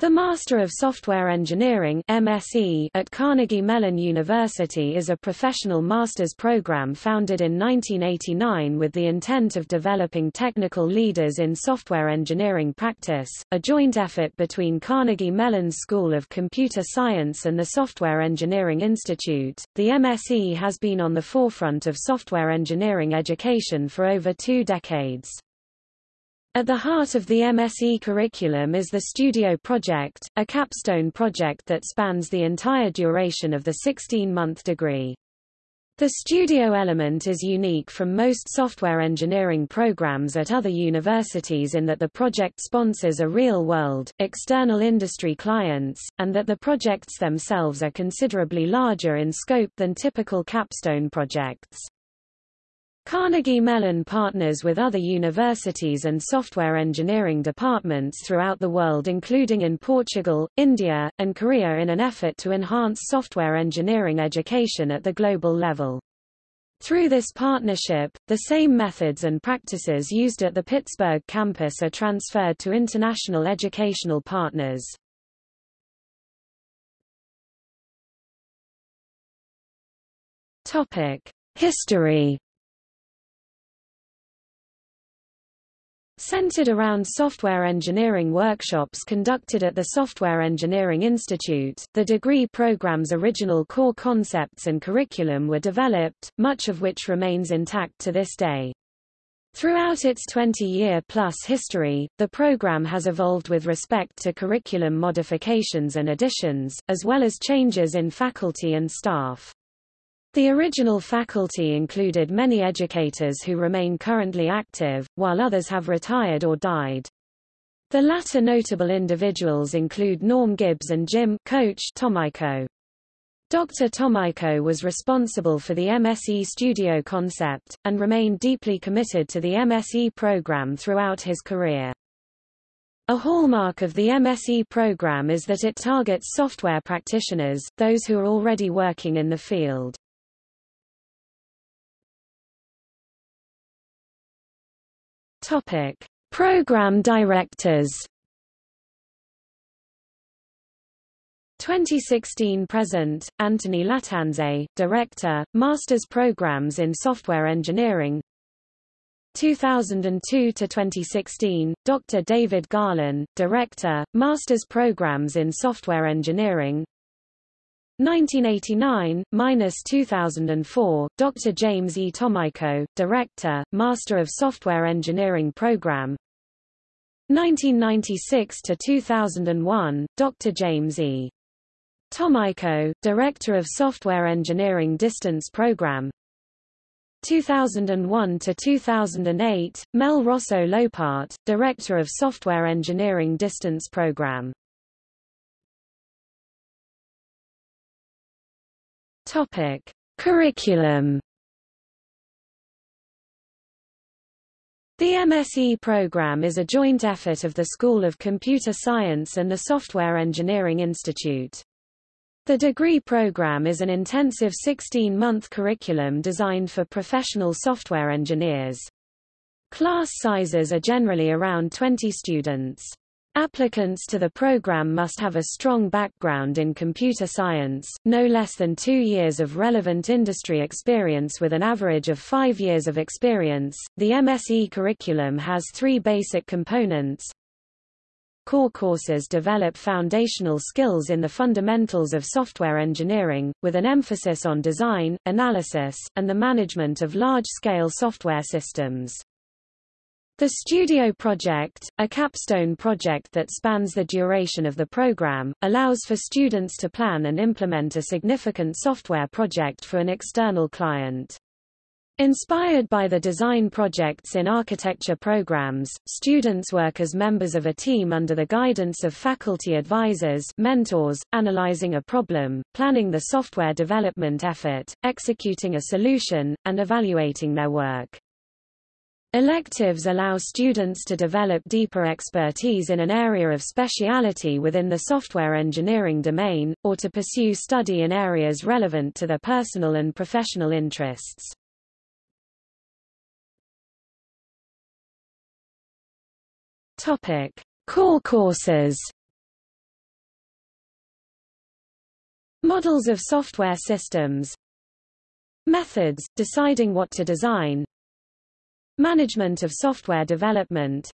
The Master of Software Engineering MSE at Carnegie Mellon University is a professional master's program founded in 1989 with the intent of developing technical leaders in software engineering practice, a joint effort between Carnegie Mellon's School of Computer Science and the Software Engineering Institute. The MSE has been on the forefront of software engineering education for over two decades. At the heart of the MSE curriculum is the Studio Project, a capstone project that spans the entire duration of the 16-month degree. The studio element is unique from most software engineering programs at other universities in that the project sponsors a real-world, external industry clients, and that the projects themselves are considerably larger in scope than typical capstone projects. Carnegie Mellon partners with other universities and software engineering departments throughout the world including in Portugal, India, and Korea in an effort to enhance software engineering education at the global level. Through this partnership, the same methods and practices used at the Pittsburgh campus are transferred to international educational partners. History Centered around software engineering workshops conducted at the Software Engineering Institute, the degree program's original core concepts and curriculum were developed, much of which remains intact to this day. Throughout its 20-year-plus history, the program has evolved with respect to curriculum modifications and additions, as well as changes in faculty and staff. The original faculty included many educators who remain currently active, while others have retired or died. The latter notable individuals include Norm Gibbs and Jim Coach Tomayko. Dr. Tomayko was responsible for the MSE studio concept, and remained deeply committed to the MSE program throughout his career. A hallmark of the MSE program is that it targets software practitioners, those who are already working in the field. Topic: Program directors. 2016 present, Anthony Lattanze, Director, Masters Programs in Software Engineering 2002 to 2016, Dr. David Garlan, Director, Masters Programs in Software Engineering 1989-2004, Dr. James E. Tomayko, Director, Master of Software Engineering Program 1996-2001, Dr. James E. Tomayko, Director of Software Engineering Distance Program 2001-2008, Mel Rosso Llopart, Director of Software Engineering Distance Program Topic: Curriculum. The MSE program is a joint effort of the School of Computer Science and the Software Engineering Institute. The degree program is an intensive 16-month curriculum designed for professional software engineers. Class sizes are generally around 20 students. Applicants to the program must have a strong background in computer science, no less than two years of relevant industry experience with an average of five years of experience. The MSE curriculum has three basic components. Core courses develop foundational skills in the fundamentals of software engineering, with an emphasis on design, analysis, and the management of large-scale software systems. The Studio Project, a capstone project that spans the duration of the program, allows for students to plan and implement a significant software project for an external client. Inspired by the design projects in architecture programs, students work as members of a team under the guidance of faculty advisors mentors, analyzing a problem, planning the software development effort, executing a solution, and evaluating their work. Electives allow students to develop deeper expertise in an area of speciality within the software engineering domain, or to pursue study in areas relevant to their personal and professional interests. Topic: Core courses. Models of software systems. Methods, deciding what to design Management of software development.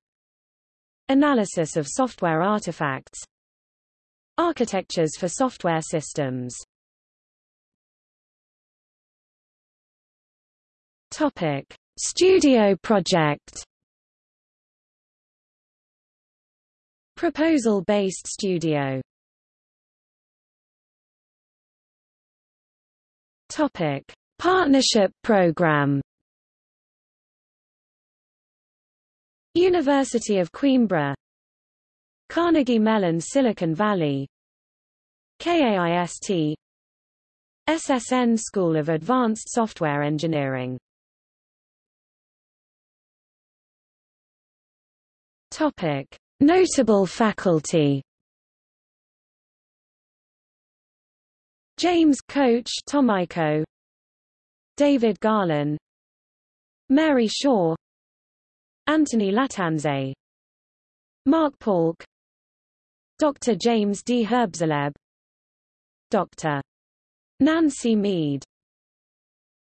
Analysis of software artifacts. Architectures for software systems. Topic. Studio project. Proposal-based studio. Topic: Partnership Program. University of Coimbra, Carnegie Mellon Silicon Valley, KAIST, SSN School of Advanced Software Engineering. Topic: Notable faculty. James Coach Tomayko. David Garlan. Mary Shaw Anthony Lattanze Mark Paulk Dr. James D. Herbsleb Dr. Nancy Mead